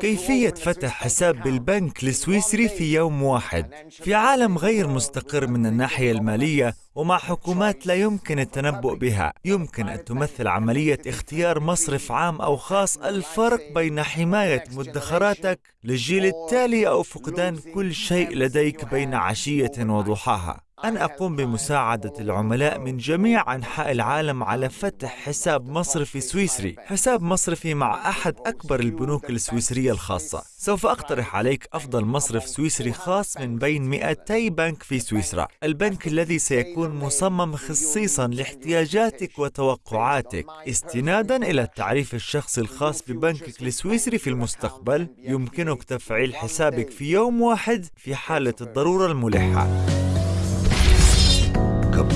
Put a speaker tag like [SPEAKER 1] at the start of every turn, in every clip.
[SPEAKER 1] كيفية فتح حساب بالبنك السويسري في يوم واحد في عالم غير مستقر من الناحية المالية ومع حكومات لا يمكن التنبؤ بها. يمكن أن تمثل عملية اختيار مصرف عام أو خاص الفرق بين حماية مدخراتك للجيل التالي أو فقدان كل شيء لديك بين عشية وضحاها. أن أقوم بمساعدة العملاء من جميع أنحاء العالم على فتح حساب مصرفي سويسري. حساب مصرفي مع أحد أكبر البنوك السويسرية الخاصة. سوف أقترح عليك أفضل مصرف سويسري خاص من بين 200 بنك في سويسرا. البنك الذي سيكون مصمم خصيصا لاحتياجاتك وتوقعاتك. استنادا إلى التعريف الشخصي الخاص ببنكك السويسري في المستقبل. يمكنك تفعيل حسابك في يوم واحد في حالة الضرورة الملحة.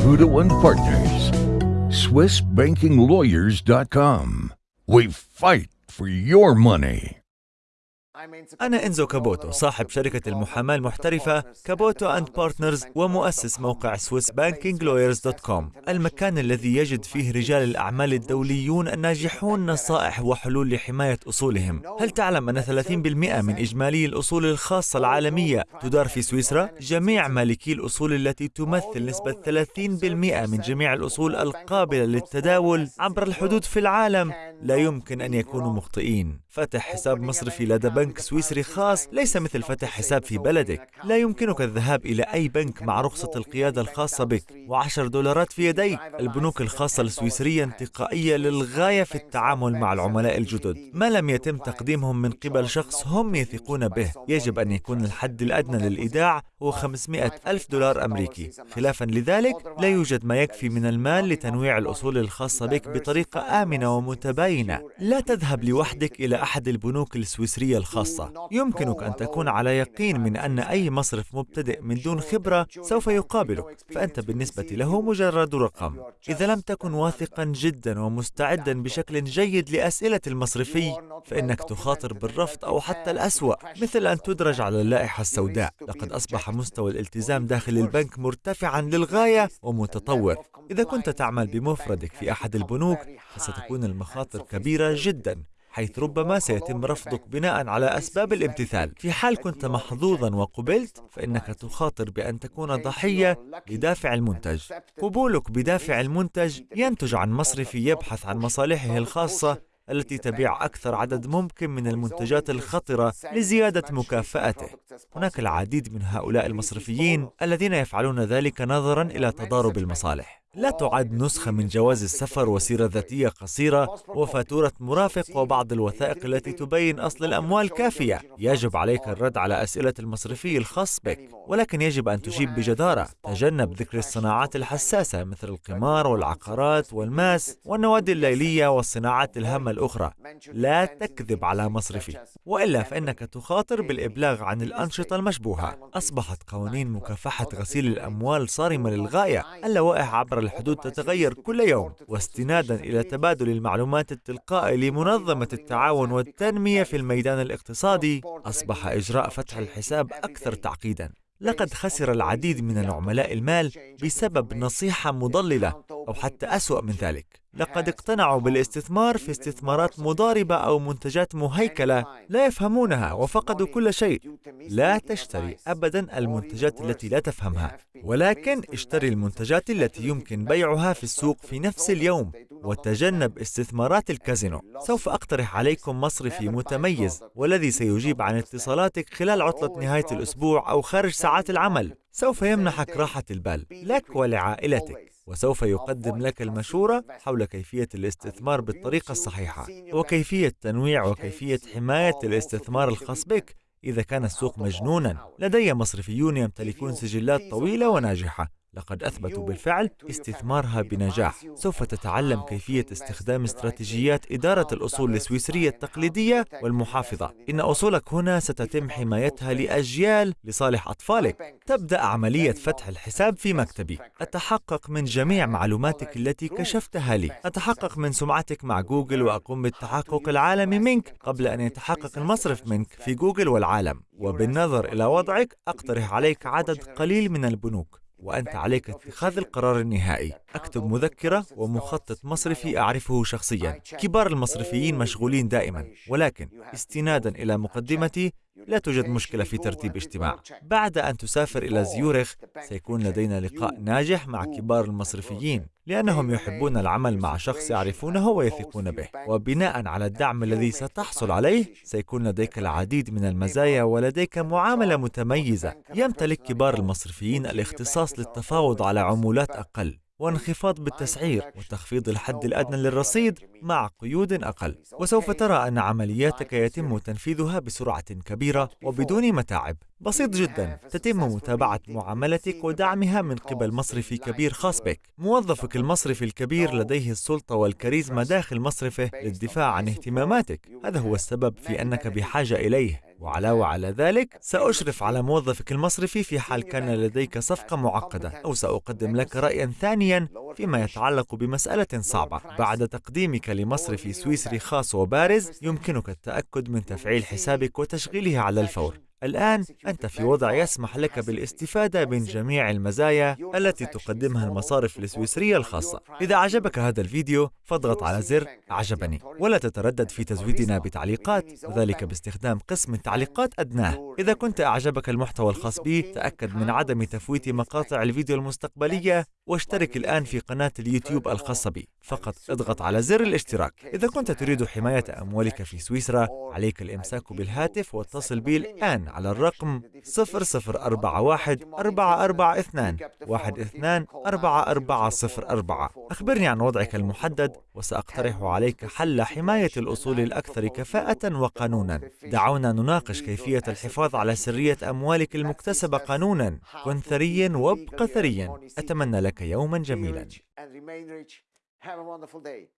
[SPEAKER 2] Caputo and Partners. SwissBankingLawyers.com. We fight for your money.
[SPEAKER 1] أنا إنزو كابوتو صاحب شركة المحاماة المحترفة Caputo and Partners ومؤسس موقع SwissBankingLawyers.com المكان الذي يجد فيه رجال الأعمال الدوليون الناجحون نصائح وحلول لحماية أصولهم هل تعلم أن 30% من إجمالي الأصول الخاصة العالمية تدار في سويسرا؟ جميع مالكي الأصول التي تمثل نسبة 30% من جميع الأصول القابلة للتداول عبر الحدود في العالم لا يمكن أن يكونوا مخطئين. فتح حساب مصرفي لدى بنك سويسري خاص ليس مثل فتح حساب في بلدك. لا يمكنك الذهاب إلى أي بنك مع رخصة القيادة الخاصة بك. وعشر دولارات في يديك. البنوك الخاصة السويسرية انتقائية للغاية في التعامل مع العملاء الجدد. ما لم يتم تقديمهم من قبل شخص هم يثقون به. يجب أن يكون الحد الأدنى للإيداع هو 500 ألف دولار أمريكي. خلافا لذلك لا يوجد ما يكفي من المال لتنويع الأصول الخاصة بك بطريقة آمنة ومتباينة لا تذهب لوحدك إلى أحد البنوك السويسرية الخاصة. يمكنك أن تكون على يقين من أن أي مصرف مبتدئ من دون خبرة سوف يقابلك فأنت بالنسبة له مجرد رقم. إذا لم تكن واثقا جدا ومستعدا بشكل جيد لأسئلة المصرفي فإنك تخاطر بالرفض أو حتى الأسوأ مثل أن تدرج على اللائحة السوداء. لقد أصبح مستوى الالتزام داخل البنك مرتفعا للغاية ومتطور. إذا كنت تعمل بمفردك في أحد البنوك فستكون المخاطر كبيرة جدا حيث ربما سيتم رفضك بناء على أسباب الامتثال في حال كنت محظوظا وقبلت فإنك تخاطر بأن تكون ضحية لدافع المنتج قبولك بدافع المنتج ينتج عن مصرفي يبحث عن مصالحه الخاصة التي تبيع أكثر عدد ممكن من المنتجات الخطرة لزيادة مكافأته. هناك العديد من هؤلاء المصرفيين الذين يفعلون ذلك نظرا إلى تضارب المصالح. لا تعد نسخة من جواز السفر وسيرة ذاتية قصيرة وفاتورة مرافق وبعض الوثائق التي تبين أصل الأموال كافية. يجب عليك الرد على أسئلة المصرفي الخاص بك ولكن يجب أن تجيب بجدارة. تجنب ذكر الصناعات الحساسة مثل القمار والعقارات والماس والنوادي الليلية والصناعات الهامة الأخرى. لا تكذب على مصرفي. وإلا فإنك تخاطر بالإبلاغ عن الأنشطة المشبوهة. أصبحت قوانين مكافحة غسيل الأموال صارمة للغاية. اللوائح عبر الحدود تتغير كل يوم واستنادا إلى تبادل المعلومات التلقائي لمنظمة التعاون والتنمية في الميدان الاقتصادي أصبح إجراء فتح الحساب أكثر تعقيدا. لقد خسر العديد من العملاء المال بسبب نصيحة مضللة أو حتى أسوأ من ذلك. لقد اقتنعوا بالاستثمار في استثمارات مضاربة أو منتجات مهيكلة لا يفهمونها وفقدوا كل شيء. لا تشتري أبدا المنتجات التي لا تفهمها ولكن اشتري المنتجات التي يمكن بيعها في السوق في نفس اليوم وتجنب استثمارات الكازينو. سوف أقترح عليكم مصرفي متميز والذي سيجيب عن اتصالاتك خلال عطلة نهاية الأسبوع أو خارج ساعات العمل. سوف يمنحك راحة البال. لك ولعائلتك. وسوف يقدم لك المشورة حول كيفية الاستثمار بالطريقة الصحيحة. وكيفية تنويع وكيفية حماية الاستثمار الخاص بك إذا كان السوق مجنونا. لدي مصرفيون يمتلكون سجلات طويلة وناجحة. لقد أثبتوا بالفعل استثمارها بنجاح. سوف تتعلم كيفية استخدام استراتيجيات إدارة الأصول السويسرية التقليدية والمحافظة. إن أصولك هنا ستتم حمايتها لأجيال لصالح أطفالك. تبدأ عملية فتح الحساب في مكتبي. أتحقق من جميع معلوماتك التي كشفتها لي. أتحقق من سمعتك مع جوجل وأقوم بالتحقق العالمي منك قبل أن يتحقق المصرف منك في جوجل والعالم. وبالنظر إلى وضعك أقترح عليك عدد قليل من البنوك. وأنت عليك اتخاذ القرار النهائي. أكتب مذكرة ومخطط مصرفي أعرفه شخصيا. كبار المصرفيين مشغولين دائما. ولكن استنادا إلى مقدمتي لا توجد مشكلة في ترتيب اجتماع بعد أن تسافر إلى زيورخ سيكون لدينا لقاء ناجح مع كبار المصرفيين لأنهم يحبون العمل مع شخص يعرفونه ويثقون به وبناء على الدعم الذي ستحصل عليه سيكون لديك العديد من المزايا ولديك معاملة متميزة يمتلك كبار المصرفيين الاختصاص للتفاوض على عمولات أقل وانخفاض بالتسعير وتخفيض الحد الأدنى للرصيد مع قيود أقل. وسوف ترى أن عملياتك يتم تنفيذها بسرعة كبيرة وبدون متاعب. بسيط جدا. تتم متابعة معاملتك ودعمها من قبل مصرفي كبير خاص بك. موظفك المصرفي الكبير لديه السلطة والكاريزما داخل مصرفه للدفاع عن اهتماماتك. هذا هو السبب في أنك بحاجة إليه. وعلاوة على ذلك سأشرف على موظفك المصرفي في حال كان لديك صفقة معقدة أو سأقدم لك رأيا ثانيا فيما يتعلق بمسألة صعبة. بعد تقديمك لمصرف سويسري خاص وبارز يمكنك التأكد من تفعيل حسابك وتشغيله على الفور. الآن أنت في وضع يسمح لك بالاستفادة من جميع المزايا التي تقدمها المصارف السويسرية الخاصة. إذا عجبك هذا الفيديو فاضغط على زر أعجبني. ولا تتردد في تزويدنا بتعليقات. وذلك باستخدام قسم التعليقات أدناه. إذا كنت أعجبك المحتوى الخاص بي تأكد من عدم تفويت مقاطع الفيديو المستقبلية واشترك الآن في قناة اليوتيوب الخاصة بي. فقط اضغط على زر الاشتراك. إذا كنت تريد حماية أموالك في سويسرا عليك الإمساك بالهاتف واتصل بي الآن. على الرقم 0041 442 124404 أخبرني عن وضعك المحدد وسأقترح عليك حل حماية الأصول الأكثر كفاءة وقانونا. دعونا نناقش كيفية الحفاظ على سرية أموالك المكتسبة قانونا كن ثريا وابق ثريا. أتمنى لك يوما جميلا.
[SPEAKER 3] Have a wonderful day.